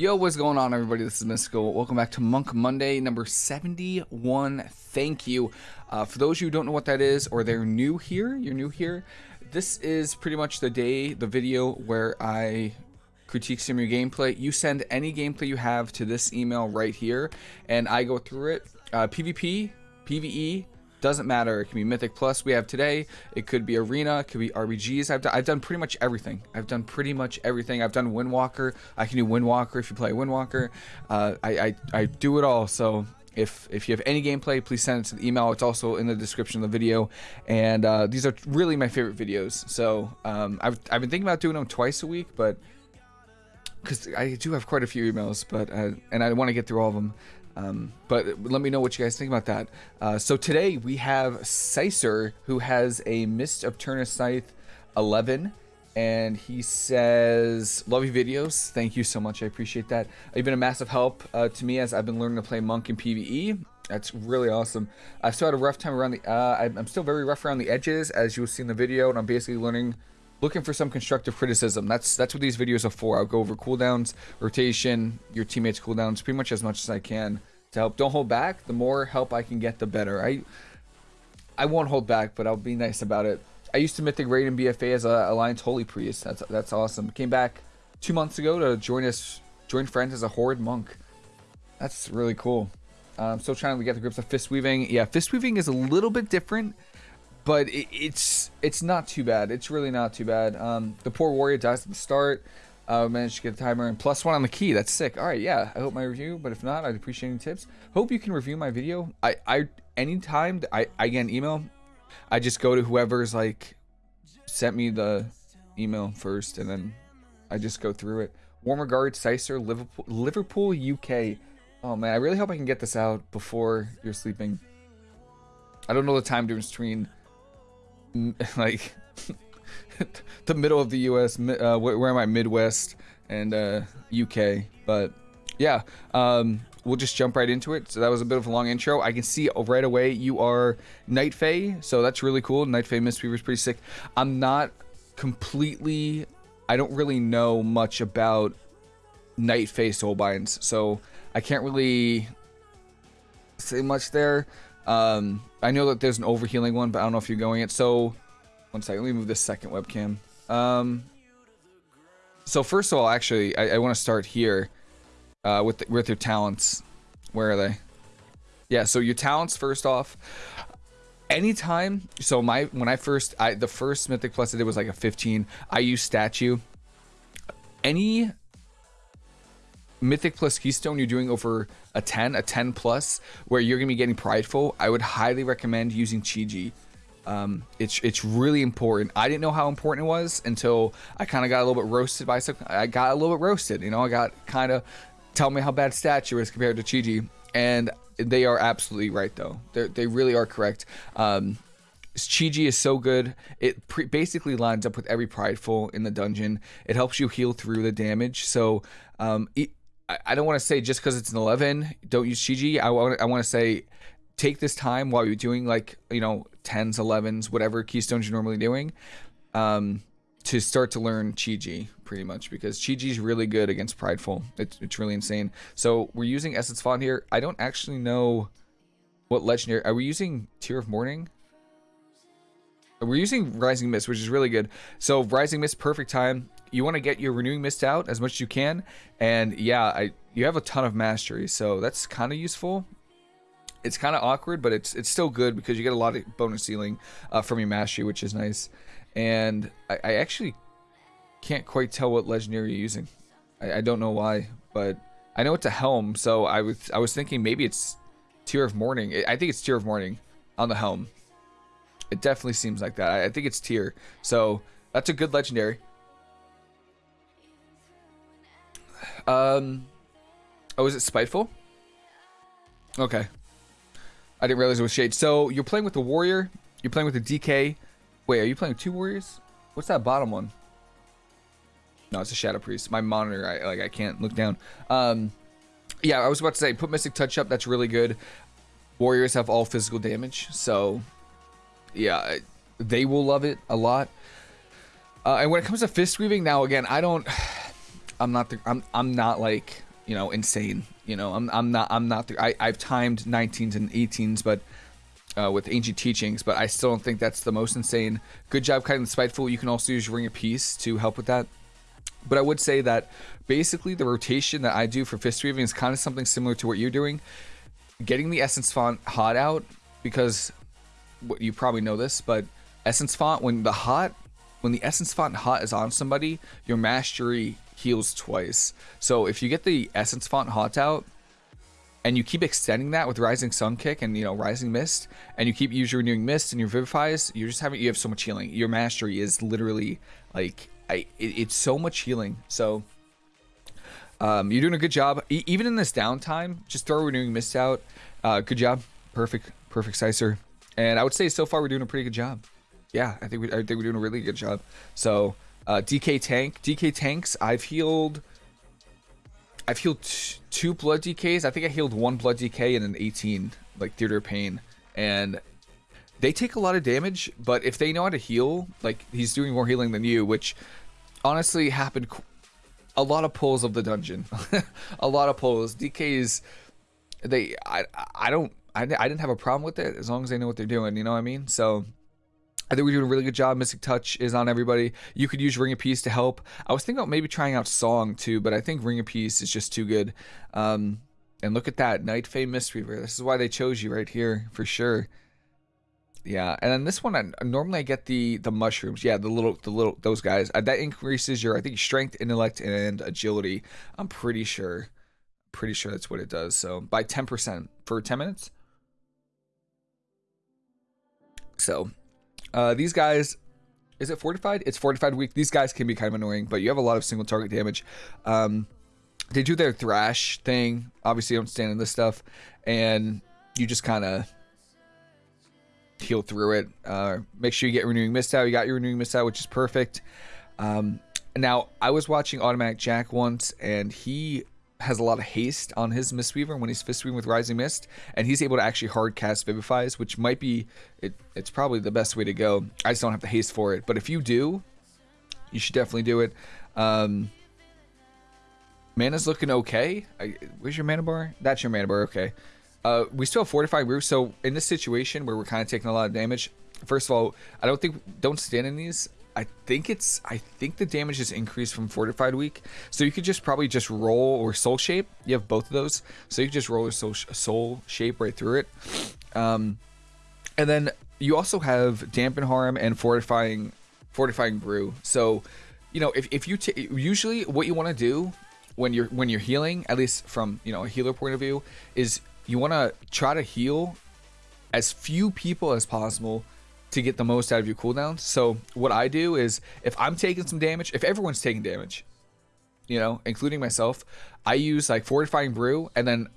Yo, what's going on, everybody? This is Mystical. Welcome back to Monk Monday, number 71. Thank you. Uh, for those who don't know what that is, or they're new here, you're new here, this is pretty much the day, the video where I critique some of your gameplay. You send any gameplay you have to this email right here, and I go through it. Uh, PvP, PvE, doesn't matter. It can be Mythic Plus we have today. It could be Arena. It could be RBGs. I've done, I've done pretty much everything. I've done pretty much everything. I've done Windwalker. I can do Windwalker if you play Windwalker. Uh, I, I, I do it all. So if if you have any gameplay, please send it to the email. It's also in the description of the video. And uh, these are really my favorite videos. So um, I've, I've been thinking about doing them twice a week, but because I do have quite a few emails, but uh, and I want to get through all of them. Um, but let me know what you guys think about that. Uh, so today we have Sicer, who has a Mist of Tirna Scithe 11. And he says, love your videos. Thank you so much. I appreciate that. You've been a massive help uh, to me as I've been learning to play Monk in PvE. That's really awesome. I've still had a rough time around the... Uh, I'm still very rough around the edges, as you'll see in the video. And I'm basically learning looking for some constructive criticism. That's that's what these videos are for. I'll go over cooldowns, rotation, your teammates' cooldowns, pretty much as much as I can to help. Don't hold back. The more help I can get, the better. I I won't hold back, but I'll be nice about it. I used to mythic raid in BFA as a Alliance Holy Priest. That's that's awesome. Came back two months ago to join us, join friends as a Horde Monk. That's really cool. I'm still trying to get the grips of fist weaving. Yeah, fist weaving is a little bit different, but it, it's it's not too bad. It's really not too bad. Um, the poor warrior dies at the start. Uh, managed to get the timer and plus one on the key. That's sick. All right, yeah. I hope my review, but if not, I'd appreciate any tips. Hope you can review my video. I, I, anytime I, I get an email, I just go to whoever's like sent me the email first, and then I just go through it. Warm regards, Sicer, Liverpool, Liverpool, UK. Oh man, I really hope I can get this out before you're sleeping. I don't know the time difference between like the middle of the U.S. Uh, where am I? Midwest and uh, UK. But yeah, um, we'll just jump right into it. So that was a bit of a long intro. I can see right away you are Night Fae, so that's really cool. Night Fae Mistweaver is pretty sick. I'm not completely. I don't really know much about Night Fae Soulbinds, so I can't really say much there. Um, I know that there's an overhealing one, but I don't know if you're going it. So one second, let me move this second webcam. Um, so first of all, actually, I, I want to start here uh, with the, with your talents. Where are they? Yeah, so your talents first off. Anytime, so my when I first, I the first Mythic Plus I did was like a 15. I use statue. Any Mythic plus Keystone you're doing over a 10, a 10 plus, where you're gonna be getting prideful, I would highly recommend using Chi-Ji. Um, it's it's really important. I didn't know how important it was until I kind of got a little bit roasted by some. I got a little bit roasted. You know, I got kind of tell me how bad statue is compared to Chi-Ji, and they are absolutely right though. They they really are correct. Um, Chi-Ji is so good. It basically lines up with every prideful in the dungeon. It helps you heal through the damage. So um, it, I, don't want to say just because it's an 11, don't use Chi-Ji. I want I want to say take this time while you're doing like you know 10s 11s whatever keystones you're normally doing um, to start to learn chi-ji pretty much because chi-ji is really good against prideful. It's, it's really insane. So we're using essence font here. I don't actually know what legendary are we using tear of morning we're using rising mist which is really good. So rising mist perfect time you want to get your renewing mist out as much as you can and yeah i you have a ton of mastery so that's kind of useful it's kind of awkward, but it's it's still good because you get a lot of bonus healing uh, from your mastery, which is nice. And I, I, actually can't quite tell what legendary you're using. I, I, don't know why, but I know it's a helm, so I was I was thinking maybe it's Tear of Morning. I think it's Tear of Morning on the helm. It definitely seems like that. I, I think it's Tear, so that's a good legendary. Um, oh, is it Spiteful? Okay, I didn't realize it was Shade. So you're playing with the Warrior. You're playing with the DK. Wait, are you playing two Warriors? What's that bottom one? No, it's a Shadow Priest. My monitor, I like, I can't look down. Um, yeah, I was about to say, put Mystic Touch up. That's really good. Warriors have all physical damage, so yeah, they will love it a lot. Uh, and when it comes to fist weaving, now again, I don't, I'm not, the, I'm, I'm not like you know, insane. You know, I'm I'm not I'm not the, I I've timed 19s and 18s, but uh, with ancient teachings, but I still don't think that's the most insane. Good job kiting the spiteful. You can also use ring of peace to help with that. But I would say that basically the rotation that I do for fist weaving is kind of something similar to what you're doing. Getting the essence font hot out because you probably know this, but essence font when the hot when the essence font hot is on somebody, your mastery heals twice. So if you get the essence font hot out and you keep extending that with rising sun kick and you know rising mist and you keep using renewing mist and your vivifies you're just having you have so much healing. Your mastery is literally like I, it, it's so much healing. So um, you're doing a good job. E even in this downtime just throw renewing mist out. Uh, good job. Perfect perfect sicer and i would say so far we're doing a pretty good job. Yeah i think we, i think we're doing a really good job. So uh, dk tank dk tanks i've healed I've healed two blood DKs. I think I healed one blood DK and an 18, like Theater of Pain. And they take a lot of damage, but if they know how to heal, like he's doing more healing than you, which honestly happened a lot of pulls of the dungeon. a lot of pulls. DKs, they, I, I don't, I, I didn't have a problem with it as long as they know what they're doing, you know what I mean? So I think we're doing a really good job. Mystic Touch is on everybody. You could use Ring of Peace to help. I was thinking about maybe trying out Song too, but I think Ring of Peace is just too good. Um, and look at that, Night Fae Mistweaver. This is why they chose you right here for sure. Yeah, and then this one, I, normally I get the the mushrooms. Yeah, the little the little those guys. Uh, that increases your I think strength, intellect, and agility. I'm pretty sure, pretty sure that's what it does. So by 10% for 10 minutes. So uh, these guys, is it fortified? It's fortified week. These guys can be kind of annoying, but you have a lot of single target damage. Um, they do their thrash thing. Obviously, don't stand in this stuff, and you just kind of heal through it. Uh, make sure you get renewing mist out. You got your renewing mist out, which is perfect. Um, now, I was watching Automatic Jak once, and he has a lot of haste on his Mistweaver when he's fist weaving with Rising Mist, and he's able to actually hard cast Vivifies, which might be it, it's probably the best way to go. I just don't have the haste for it, but if you do, you should definitely do it. Um, mana's looking okay. I, where's your mana bar? That's your mana bar. Okay. Uh, we still have fortified roof, so in this situation where we're kind of taking a lot of damage, first of all, I don't think don't stand in these. I think it's I think the damage is increased from fortified week, so you could just probably just roll or soul shape. You have both of those, so you could just roll a soul, soul shape right through it. Um, and then you also have dampen harm and fortifying fortifying brew. So, you know, if if you usually what you want to do when you're when you're healing, at least from you know a healer point of view, is you want to try to heal as few people as possible to get the most out of your cooldowns. So what I do is if I'm taking some damage, if everyone's taking damage, you know, including myself, I use like fortifying brew and then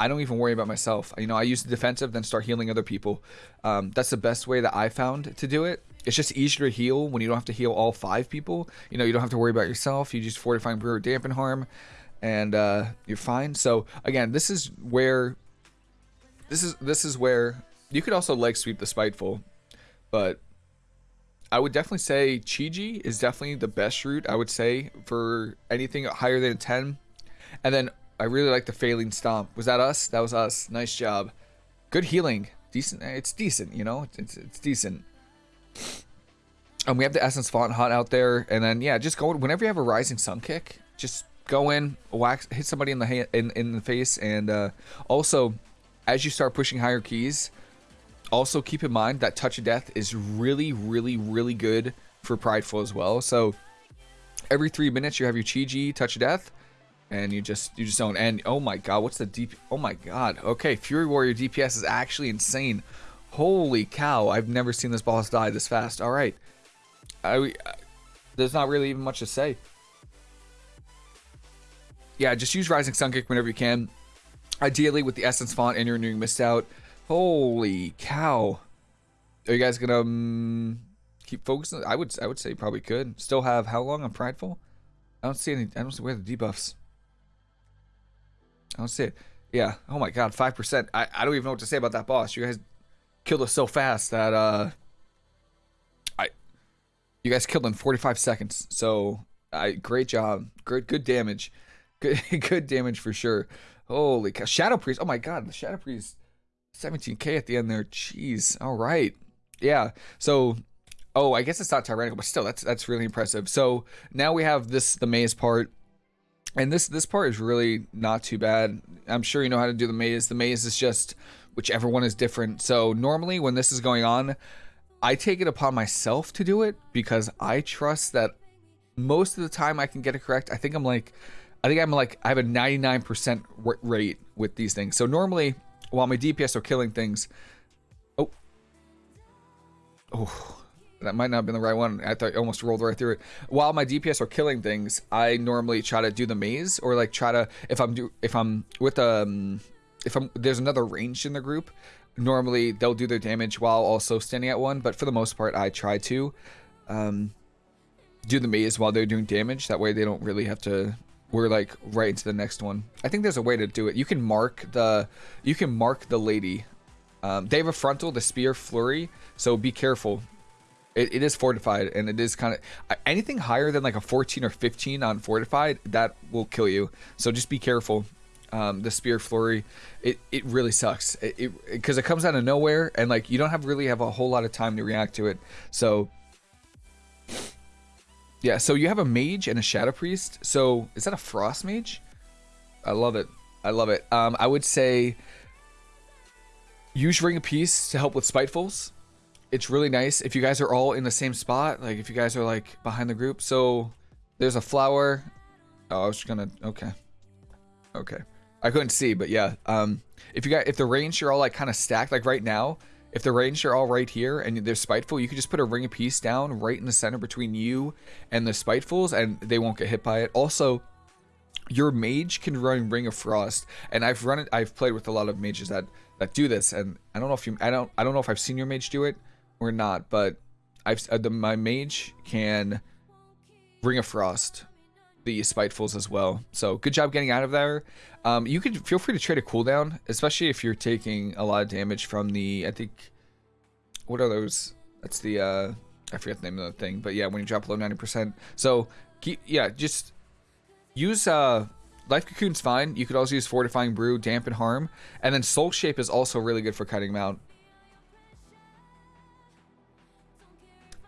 I don't even worry about myself. You know, I use the defensive, then start healing other people. Um, that's the best way that I found to do it. It's just easier to heal when you don't have to heal all five people. You know, you don't have to worry about yourself. You just fortifying brew or dampen harm, and uh, you're fine. So again, this is where this is this is where you could also leg sweep the spiteful but I would definitely say Chi-Ji is definitely the best route, I would say, for anything higher than 10. And then I really like the Faeline Stomp. Was that us? That was us. Nice job. Good healing. Decent. It's decent, you know? It's, it's decent. And we have the Essence Font Hot out there. And then, yeah, just go, whenever you have a Rising Sun Kick, just go in, wax, hit somebody in the, in, in the face. And uh, also, as you start pushing higher keys, also keep in mind that touch of death is really really really good for prideful as well. So every three minutes you have your Chi-Ji touch of death and you just you just don't and oh my god what's the deep oh my god. Okay fury warrior dps is actually insane. Holy cow i've never seen this boss die this fast. All right. I, there's not really even much to say. Yeah just use rising sun kick whenever you can. Ideally with the essence font and your renewing mist out Holy cow. Are you guys gonna um, keep focusing? I would I would say probably could. Still have how long on Prideful? I don't see any I don't see where the debuffs. I don't see it. Yeah. Oh my god, five percent. I, I don't even know what to say about that boss. You guys killed us so fast that uh I you guys killed in 45 seconds. So I great job. Great good damage. Good, good damage for sure. Holy cow. Shadow Priest. Oh my god, the Shadow Priest 17k at the end there. Jeez. All right. Yeah. So oh, I guess it's not tyrannical, but still that's that's really impressive. So now we have this the maze part. And this this part is really not too bad. I'm sure you know how to do the maze. The maze is just whichever one is different. So normally when this is going on, I take it upon myself to do it because I trust that most of the time I can get it correct. I think I'm like I think I'm like I have a 99% rate with these things. So normally while my DPS are killing things, oh, oh, that might not have been the right one. I thought I almost rolled right through it. While my DPS are killing things, I normally try to do the maze or like try to if I'm do if I'm with um if I'm there's another range in the group, normally they'll do their damage while also standing at one. But for the most part, I try to um do the maze while they're doing damage. That way they don't really have to we're like right into the next one. I think there's a way to do it. You can mark the you can mark the lady. Um, they have a frontal, the spear flurry, so be careful. It, it is fortified and it is kind of anything higher than like a 14 or 15 on fortified that will kill you. So just be careful. Um, the spear flurry, it, it really sucks. It because it, it comes out of nowhere and like you don't have really have a whole lot of time to react to it. So yeah, so you have a mage and a shadow priest. So is that a frost mage? I love it. I love it. Um, I would say use ring of peace to help with spitefuls. It's really nice if you guys are all in the same spot. Like if you guys are like behind the group. So there's a flower. Oh, I was gonna. Okay. Okay. I couldn't see, but yeah. Um, if you got if the range you're all like kind of stacked, like right now, if the range are all right here and they're spiteful, you could just put a ring of peace down right in the center between you and the spitefuls and they won't get hit by it. Also, your mage can run ring of frost and I've run it I've played with a lot of mages that that do this and I don't know if you I don't I don't know if I've seen your mage do it or not, but I've uh, the, my mage can ring of frost the spitefuls as well. So good job getting out of there. Um, you can feel free to trade a cooldown, especially if you're taking a lot of damage from the, I think, what are those? That's the, uh, I forget the name of the thing, but yeah, when you drop below 90%. So keep, yeah, just use, uh, Life Cocoon's fine. You could also use Fortifying Brew, Dampen Harm, and then Soul Shape is also really good for cutting them out.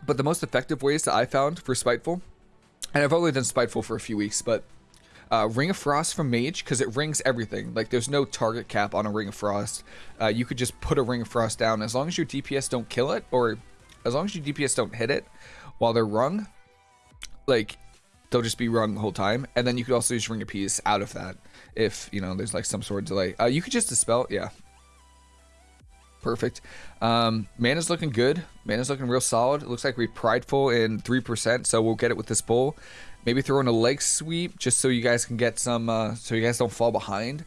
But the most effective ways that I found for Spiteful and I've only done Spiteful for a few weeks, but uh, Ring of Frost from Mage, because it rings everything. Like, there's no target cap on a Ring of Frost. Uh, you could just put a Ring of Frost down. As long as your DPS don't kill it, or as long as your DPS don't hit it while they're rung, like, they'll just be rung the whole time. And then you could also use Ring of Peace out of that if, you know, there's, like, some sort of delay. Uh, you could just dispel, yeah, Perfect. Um, mana's looking good. Mana's looking real solid. It looks like we're prideful in 3%, so we'll get it with this bowl. Maybe throw in a leg sweep just so you guys can get some, uh, so you guys don't fall behind.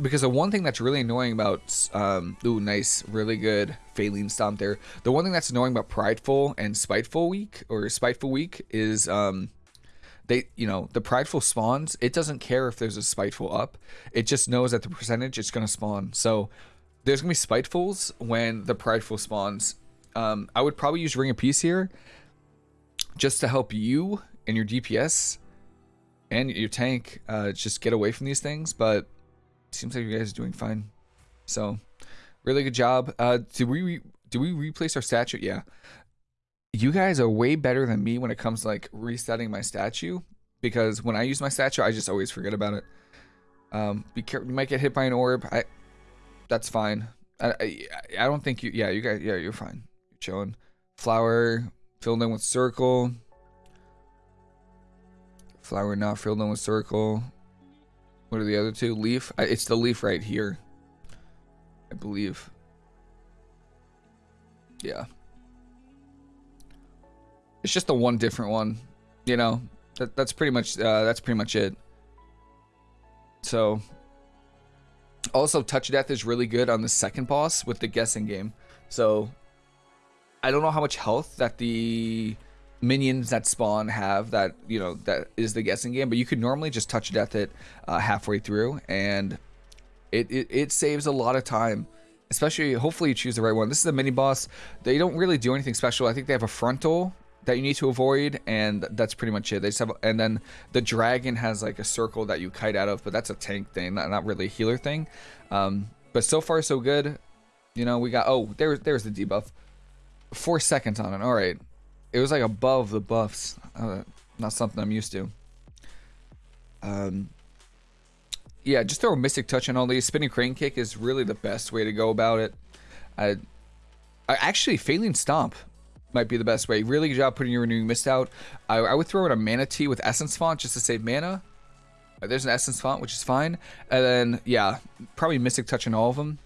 Because the one thing that's really annoying about, um, ooh, nice, really good Faeline Stomp there. The one thing that's annoying about Prideful and Spiteful Week, or Spiteful Week, is, um, they, you know, the Prideful spawns, it doesn't care if there's a Spiteful up. It just knows that the percentage it's going to spawn. So, there's gonna be spitefuls when the prideful spawns. Um, I would probably use Ring of Peace here, just to help you and your DPS and your tank uh, just get away from these things. But seems like you guys are doing fine. So, really good job. Uh, do we do we replace our statue? Yeah. You guys are way better than me when it comes to like resetting my statue because when I use my statue, I just always forget about it. Um, be careful. You might get hit by an orb. I that's fine. I, I, I don't think you. Yeah, you guys. Yeah, you're fine. You're chilling. Flower filled in with circle. Flower not filled in with circle. What are the other two? Leaf. It's the leaf right here. I believe. Yeah. It's just the one different one. You know. That, that's pretty much. Uh, that's pretty much it. So also, Touch Death is really good on the second boss with the guessing game. So, I don't know how much health that the minions that spawn have that, you know, that is the guessing game, but you could normally just Touch Death it uh, halfway through, and it, it, it saves a lot of time. Especially, hopefully you choose the right one. This is a mini boss. They don't really do anything special. I think they have a frontal that you need to avoid, and that's pretty much it. They just have, and then the dragon has like a circle that you kite out of, but that's a tank thing, not, not really a healer thing. Um, but so far so good. You know, we got oh there there's the debuff, four seconds on it. All right, it was like above the buffs. Uh, not something I'm used to. Um, yeah, just throw a Mystic Touch on all these. Spinning Crane Kick is really the best way to go about it. I, I actually, Faeline Stomp might be the best way. Really good job putting your Renewing Mist out. I, I would throw in a Mana Tea with Essence Font just to save mana. Uh, there's an Essence Font, which is fine. And then, yeah, probably Mystic Touch on all of them.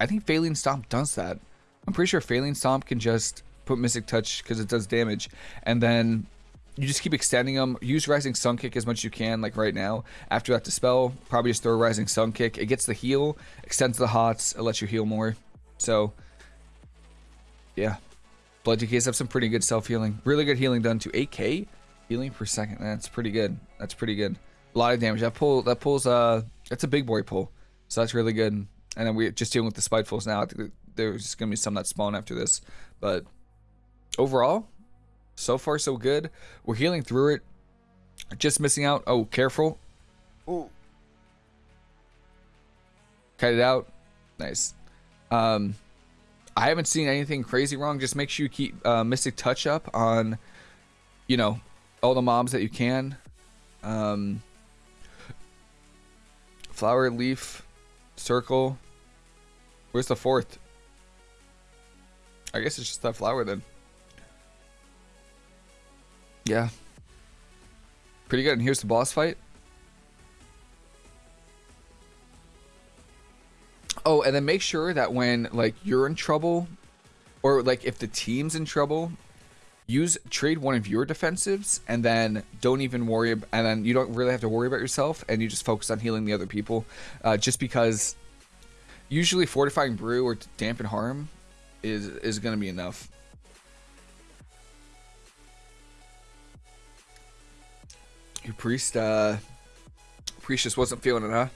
I think Faeline Stomp does that. I'm pretty sure Faeline Stomp can just put Mystic Touch because it does damage. And then you just keep extending them. Use Rising Sun Kick as much as you can, like right now. After that dispel, probably just throw Rising Sun Kick. It gets the heal, extends the hots, it lets you heal more. So, yeah. Blood DKs have some pretty good self-healing. Really good healing done to 8k healing per second. That's pretty good. That's pretty good. A lot of damage. That pull, that pulls, uh, that's a big boy pull. So that's really good. And then we're just dealing with the Spitefuls now. There's going to be some that spawn after this. But overall, so far, so good. We're healing through it. Just missing out. Oh, careful. Oh. Cut it out. Nice. Um, I haven't seen anything crazy wrong. Just make sure you keep uh, Mystic Touch up on, you know, all the mobs that you can. Um, flower, leaf, circle. Where's the fourth? I guess it's just that flower then. Yeah. Pretty good. And here's the boss fight. Oh, and then make sure that when like you're in trouble or like if the team's in trouble, use trade one of your defensives and then don't even worry and then you don't really have to worry about yourself and you just focus on healing the other people uh, just because usually fortifying brew or dampen harm is is to be enough Your priest, uh, priest just wasn't feeling it, huh?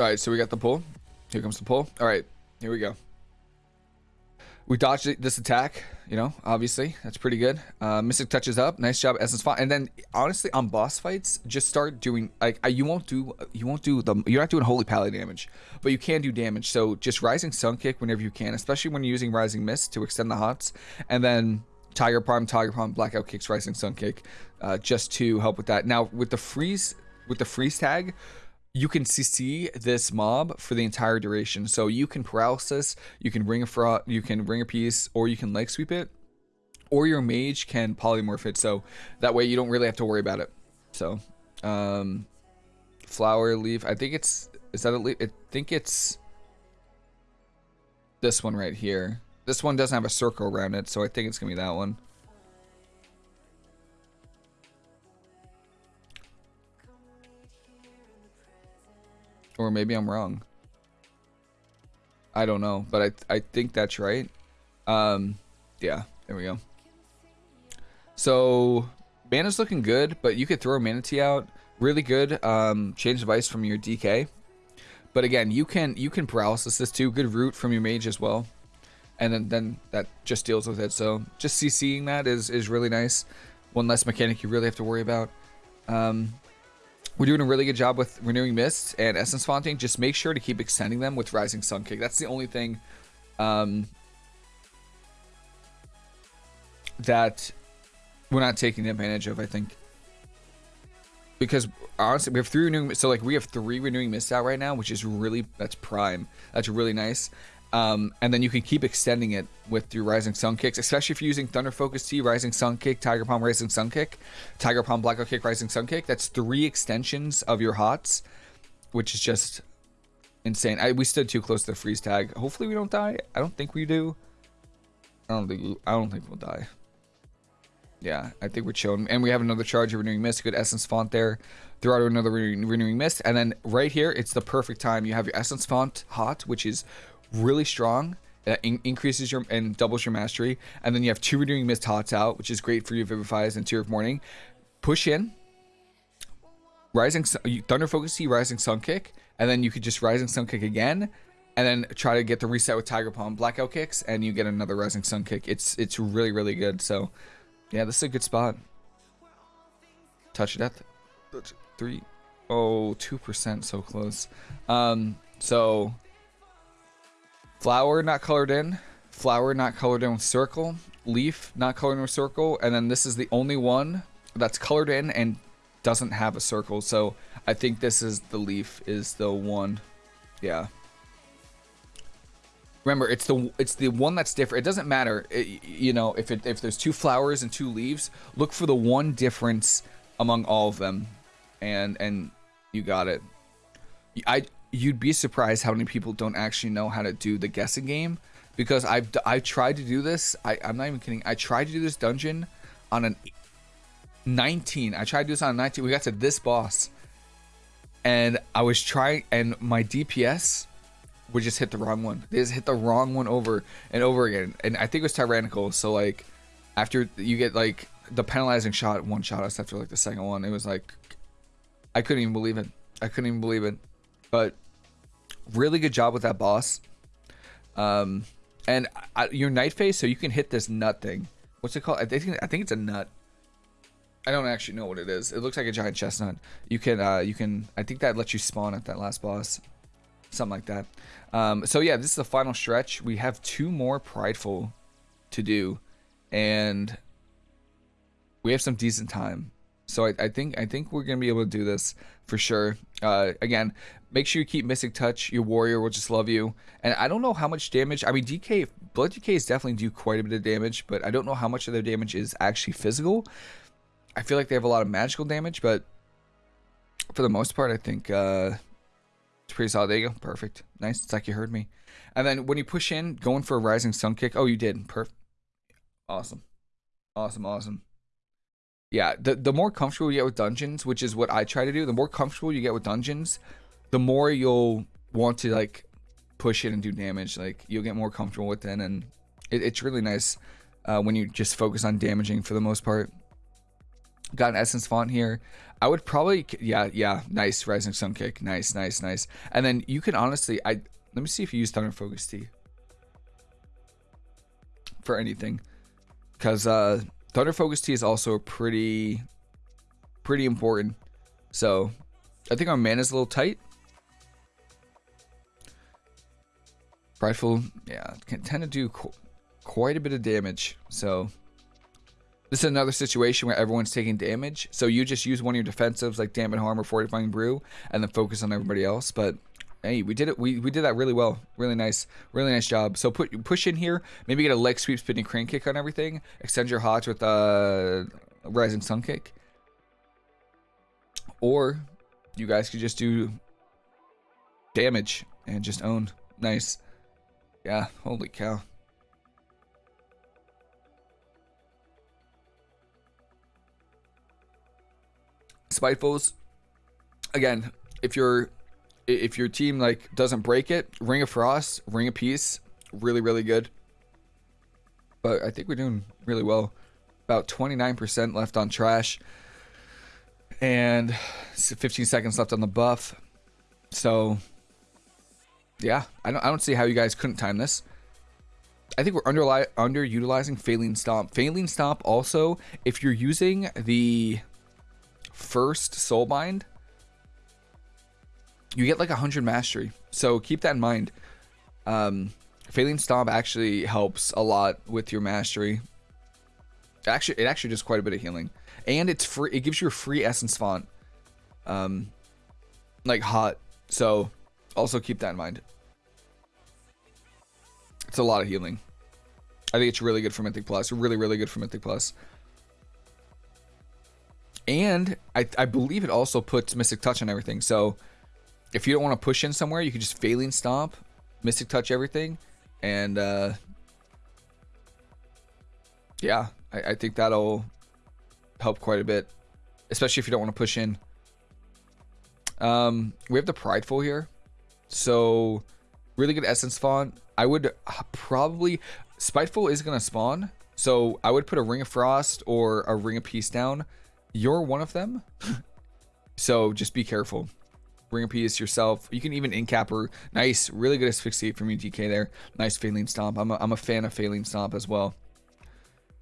All right, so we got the pull. Here comes the pull. All right, here we go. We dodged this attack, you know, obviously. That's pretty good. Uh, Mystic touches up. Nice job, Essence Font. And then, honestly, on boss fights, just start doing, like, you won't do, you won't do the, you're not doing Holy Pally damage, but you can do damage. So just Rising Sun Kick whenever you can, especially when you're using Rising Mist to extend the hots. And then Tiger Palm, Tiger Palm, Blackout Kicks, Rising Sun Kick, uh, just to help with that. Now, with the freeze, with the freeze tag, you can CC this mob for the entire duration. So you can paralysis, you can ring a fraud, you can ring a piece, or you can leg sweep it, or your mage can polymorph it. So that way you don't really have to worry about it. So, um, flower leaf. I think it's is that a leaf? I think it's this one right here. This one doesn't have a circle around it, so I think it's gonna be that one. Or maybe I'm wrong. I don't know, but I I think that's right. Um, yeah, there we go. So mana's looking good, but you could throw a Mana Tea out. Really good. Um, change device from your DK. But again, you can you can paralysis this too. Good root from your mage as well. And then, then that just deals with it. So just CCing that is, is really nice. One less mechanic you really have to worry about. Um, we're doing a really good job with Renewing Mist and Essence Fonting. Just make sure to keep extending them with Rising Sun Kick. That's the only thing um, that we're not taking advantage of, I think. Because honestly, we have three renewing so like we have three renewing mist out right now, which is really that's prime. That's really nice. Um, and then you can keep extending it with your Rising Sun Kicks, especially if you're using Thunder Focus Tea, Rising Sun Kick, Tiger Palm Rising Sun Kick, Tiger Palm Blackout Kick, Rising Sun Kick. That's three extensions of your HOTS, which is just insane. I, we stood too close to the freeze tag. Hopefully we don't die. I don't think we do. I don't think I don't think we'll die. Yeah, I think we're chilling. And we have another charge of Renewing Mist. Good Essence Font there. Throw out another Renewing Mist. And then right here, it's the perfect time. You have your Essence Font hot, which is really strong. That in increases your and doubles your mastery. And then you have two renewing mist hots out, which is great for your vivifies and tear of morning. Push in. Rising Thunder Focus Tea, Rising Sun Kick, and then you could just Rising Sun Kick again, and then try to get the reset with Tiger Palm blackout kicks, and you get another Rising Sun kick. It's it's really really good. So, yeah, this is a good spot. Touch of death, three, oh, two percent, so close. Um, so flower not colored in, flower not colored in with circle, leaf not colored in with circle, and then this is the only one that's colored in and doesn't have a circle. So I think this is the leaf is the one. Yeah. Remember, it's the it's the one that's different. It doesn't matter, it, you know, if it if there's two flowers and two leaves, look for the one difference among all of them, and and you got it. I you'd be surprised how many people don't actually know how to do the guessing game because I've I tried to do this. I I'm not even kidding. I tried to do this dungeon on an 19. I tried to do this on a 19. We got to this boss, and I was trying, and my DPS would just hit the wrong one. They just hit the wrong one over and over again. And I think it was tyrannical. So like after you get like the penalizing shot, one shot us after like the second one, it was like I couldn't even believe it. I couldn't even believe it. But really good job with that boss. Um, and your night phase, so you can hit this nut thing. What's it called? I think I think it's a nut. I don't actually know what it is. It looks like a giant chestnut. You can uh, you can I think that lets you spawn at that last boss something like that. Um, so yeah, this is the final stretch. We have two more prideful to do, and we have some decent time. So I, I think I think we're gonna be able to do this for sure. Uh, again, make sure you keep Mystic Touch. Your warrior will just love you. And I don't know how much damage. I mean, DK Blood DKs definitely do quite a bit of damage, but I don't know how much of their damage is actually physical. I feel like they have a lot of magical damage, but for the most part, I think uh, it's pretty solid. There you go. Perfect. Nice. It's like you heard me. And then when you push in, going for a rising sun kick. Oh, you did. Perfect. Awesome. Awesome. Awesome. Yeah, the, the more comfortable you get with dungeons, which is what I try to do, the more comfortable you get with dungeons, the more you'll want to like push it and do damage. Like you'll get more comfortable with it, and it, it's really nice uh, when you just focus on damaging for the most part. Got an essence font here. I would probably, yeah, yeah, nice rising sun kick, nice, nice, nice. And then you can honestly, I let me see if you use thunder focus Tea for anything, because uh, thunder focus Tea is also pretty, pretty important. So I think our mana is a little tight. Prideful, yeah, can tend to do qu quite a bit of damage. So this is another situation where everyone's taking damage. So you just use one of your defensives like Dampen Harm or Fortifying Brew and then focus on everybody else. But hey, we did it. We, we did that really well. Really nice. Really nice job. So put push in here. Maybe get a leg sweep, spinning crane kick on everything. Extend your hot with a uh, rising sun kick. Or you guys could just do damage and just own. Nice. Yeah. Holy cow. Spitefuls, again, if your if your team like doesn't break it, Ring of Frost, Ring of Peace, really really good. But I think we're doing really well. About 29% left on trash. And 15 seconds left on the buff. So yeah, I don't I don't see how you guys couldn't time this. I think we're under underutilizing Faeline Stomp. Faeline Stomp also, if you're using the first Soulbind, you get like 100 mastery. So keep that in mind. Um, Faeline Stomp actually helps a lot with your mastery. Actually, it actually does quite a bit of healing. And it's free. It gives you a free Essence Font. Um, like hot. So also keep that in mind. It's a lot of healing. I think it's really good for Mythic Plus. Really, really good for Mythic Plus. And I, I believe it also puts Mystic Touch on everything. So if you don't want to push in somewhere, you can just Faeline Stomp, Mystic Touch everything. And uh, yeah, I, I think that'll help quite a bit. Especially if you don't want to push in. Um, we have the Prideful here. So really good Essence Font. I would probably... Spiteful is to spawn. So I would put a Ring of Frost or a Ring of Peace down you're one of them. so just be careful. Ring a piece yourself. You can even incapper. Nice, really good asphyxiate from DK there. Nice Faeline Stomp. I'm a, I'm a fan of Faeline Stomp as well.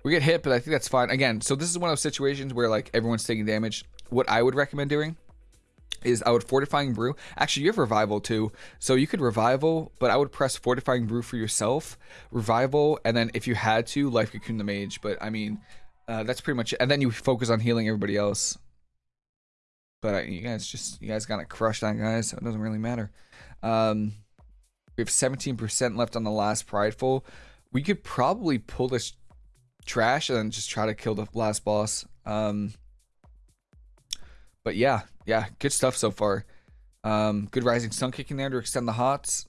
We get hit, but I think that's fine. Again, so this is one of those situations where like everyone's taking damage. What I would recommend doing is I would Fortifying Brew. Actually, you have Revival too. So you could Revival, but I would press Fortifying Brew for yourself, Revival, and then if you had to, Life Cocoon the Mage. But I mean, uh, that's pretty much it. And then you focus on healing everybody else. But uh, you guys just, you guys gotta crush that, guys. So it doesn't really matter. Um, we have 17% left on the last Prideful. We could probably pull this trash and just try to kill the last boss. Um, but yeah, yeah, good stuff so far. Um, good rising sun kicking there to extend the hots.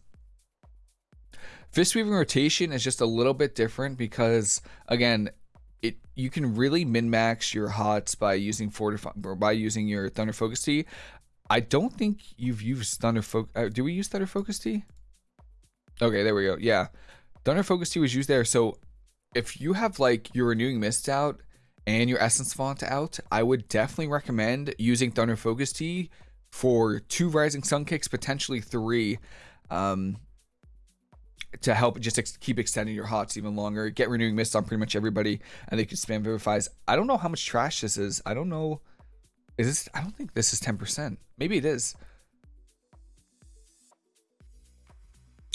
Fist weaving rotation is just a little bit different because again, it you can really min max your hots by using fortify or by using your thunder focus Tea. I don't think you've used thunder focus. Uh, do we use thunder focus Tea? Okay, there we go. Yeah, thunder focus Tea was used there. So if you have like your renewing mist out and your essence font out, I would definitely recommend using thunder focus Tea for two rising sun kicks, potentially three. Um, to help just ex keep extending your hots even longer. Get renewing mist on pretty much everybody, and they can spam vivifies. I don't know how much trash this is. I don't know. Is this? I don't think this is 10%. Maybe it is.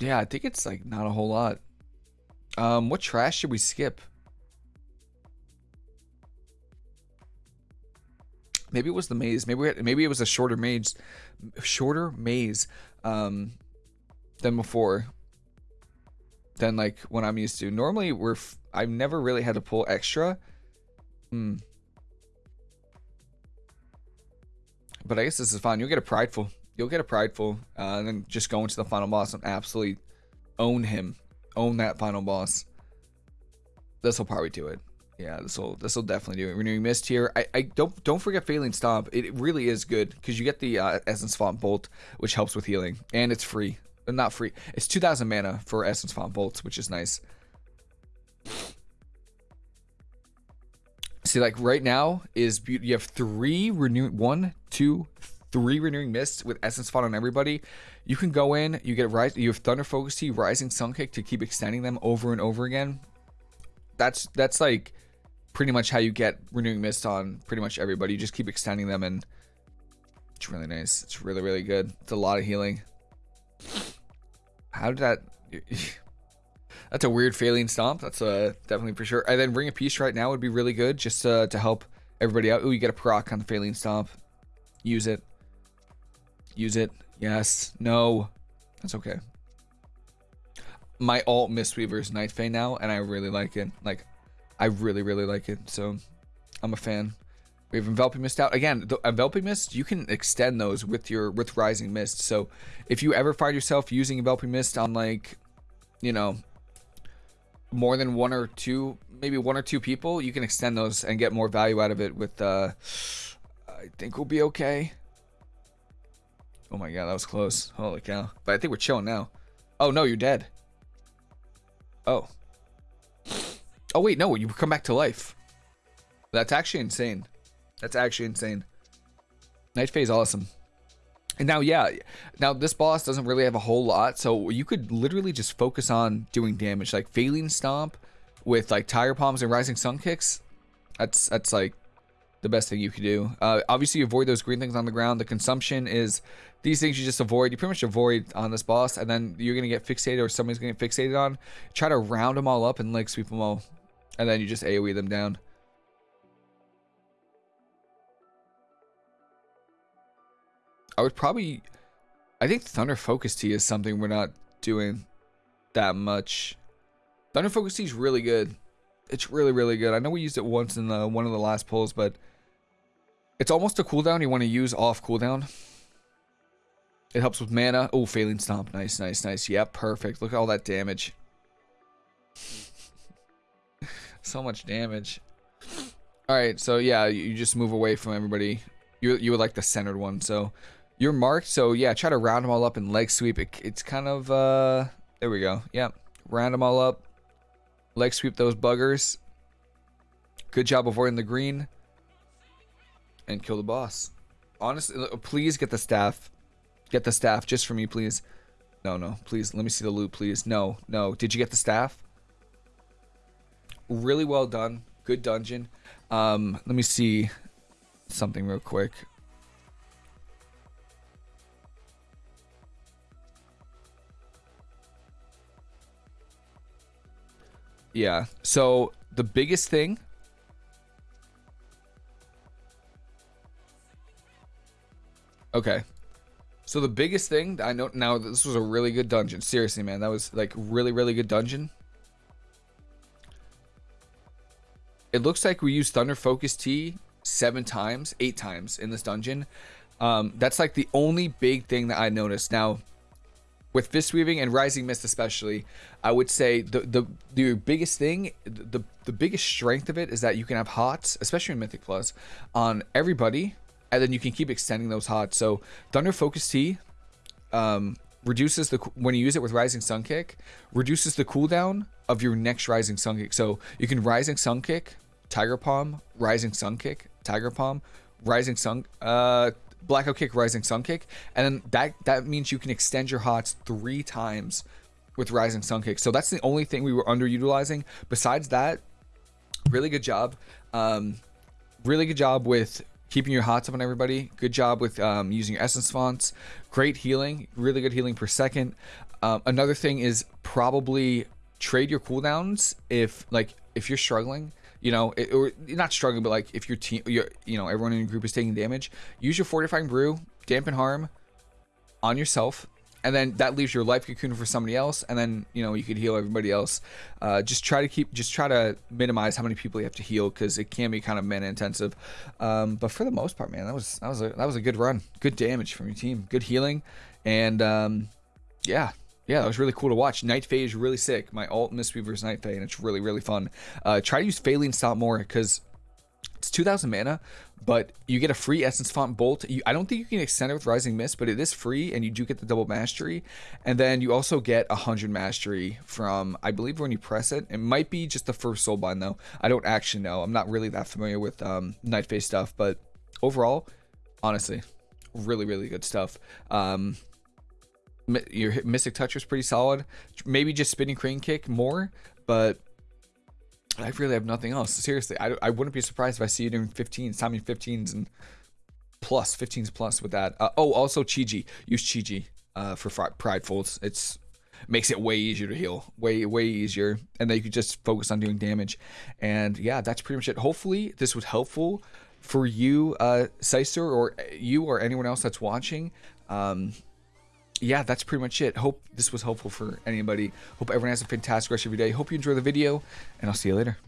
Yeah, I think it's like not a whole lot. Um, what trash should we skip? Maybe it was the maze. Maybe had, maybe it was a shorter maze, shorter maze, um, than before than like when I'm used to. Normally, we're I've never really had to pull extra. Hmm. But I guess this is fine. You'll get a prideful. You'll get a prideful, uh, and then just go into the final boss and absolutely own him, own that final boss. This will probably do it. Yeah, this will this will definitely do it. Renewing mist here. I, I don't don't forget Faeline Stomp. It really is good because you get the uh, Essence Font Bolt, which helps with healing, and it's free not free. It's 2,000 mana for Essence Font Bolts, which is nice. See, like right now is you have three renew one, two, three renewing mists with Essence Font on everybody. You can go in, you get rise, you have Thunder Focus Tea, Rising Sun Kick to keep extending them over and over again. That's that's like pretty much how you get renewing mist on pretty much everybody. You just keep extending them and it's really nice. It's really really good. It's a lot of healing. How did that... That's a weird Faeline Stomp. That's uh, definitely for sure. And then Ring of Peace right now would be really good just uh, to help everybody out. Oh, you get a proc on the Faeline Stomp. Use it. Use it. Yes. No. That's okay. My alt Mistweaver is Night Fae now, and I really like it. Like, I really, really like it. So, I'm a fan. We have enveloping mist out again. The enveloping mist you can extend those with your with rising mist. So if you ever find yourself using enveloping mist on like, you know, more than one or two, maybe one or two people, you can extend those and get more value out of it. With uh, I think we'll be okay. Oh my god, that was close. Holy cow! But I think we're chilling now. Oh no, you're dead. Oh. Oh wait, no, you come back to life. That's actually insane. That's actually insane. Night is awesome. And now, yeah, now this boss doesn't really have a whole lot, so you could literally just focus on doing damage, like Faeline Stomp with like Tiger Palms and Rising Sun Kicks. That's that's like the best thing you could do. Uh, obviously, avoid those green things on the ground. The consumption is these things you just avoid. You pretty much avoid on this boss, and then you're gonna get fixated or somebody's gonna get fixated on. Try to round them all up and like sweep them all, and then you just AOE them down. I would probably... I think Thunder Focus Tea is something we're not doing that much. Thunder Focus Tea is really good. It's really, really good. I know we used it once in the, one of the last pulls, but it's almost a cooldown you want to use off cooldown. It helps with mana. Oh, Faeline Stomp. Nice, nice, nice. Yep, perfect. Look at all that damage. so much damage. Alright, so yeah, you just move away from everybody. You, you would like the centered one, so you're marked, so yeah, try to round them all up and leg sweep. It, it's kind of, uh, there we go. Yeah, round them all up. Leg sweep those buggers. Good job avoiding the green. And kill the boss. Honestly, please get the staff. Get the staff just for me, please. No, no, please. Let me see the loot, please. No, no. Did you get the staff? Really well done. Good dungeon. Um, let me see something real quick. Yeah. So the biggest thing Okay. So the biggest thing that I know now this was a really good dungeon. Seriously, man, that was like really really good dungeon. It looks like we used Thunder Focus Tea seven times, eight times in this dungeon. Um, that's like the only big thing that I noticed. Now, with Fist Weaving and Rising Mist especially, I would say the the the biggest thing, the the biggest strength of it is that you can have hots, especially in Mythic Plus, on everybody and then you can keep extending those hots. So Thunder Focus Tea um, reduces the when you use it with Rising Sun Kick, reduces the cooldown of your next Rising Sun Kick. So you can Rising Sun Kick, Tiger Palm, Rising Sun Kick, Tiger Palm, Rising Sun, uh, Blackout Kick, Rising Sun Kick, and then that that means you can extend your hots three times with Rising Sun Kick. So that's the only thing we were underutilizing. Besides that, really good job. Um, really good job with keeping your hots up on everybody. Good job with um, using your essence fonts. Great healing, really good healing per second. Um, another thing is probably trade your cooldowns if like if you're struggling you know, it, or not struggling, but like if your team, your, you know, everyone in your group is taking damage, use your fortifying brew, dampen harm on yourself, and then that leaves your life cocoon for somebody else and then you know you could heal everybody else. Uh, just try to keep just try to minimize how many people you have to heal because it can be kind of mana intensive um, but for the most part man that was that was a that was a good run. Good damage from your team. Good healing. And um, yeah yeah, that was really cool to watch. Night Fae is really sick. My alt Mistweaver's Night Fae, and it's really, really fun. Uh, try to use Faeline Stomp more because it's 2,000 mana, but you get a free Essence Font Bolt. You, I don't think you can extend it with Rising Mist, but it is free, and you do get the double mastery. And then you also get 100 mastery from, I believe, when you press it. It might be just the first Soulbind, though. I don't actually know. I'm not really that familiar with um, Night Fae stuff, but overall, honestly, really, really good stuff. Um, your Mystic Touch was pretty solid. Maybe just Spinning Crane Kick more, but I really have nothing else. Seriously, I, I wouldn't be surprised if I see you doing 15s, timing 15s and plus, 15s plus with that. Uh, oh, also Chi-Ji. Use Chi-Ji uh, for Pridefuls. It's makes it way easier to heal. Way, way easier. And then you could just focus on doing damage. And yeah, that's pretty much it. Hopefully this was helpful for you, uh, Seister, or you or anyone else that's watching. Um, yeah, that's pretty much it. Hope this was helpful for anybody. Hope everyone has a fantastic rest of your day. Hope you enjoy the video, and I'll see you later.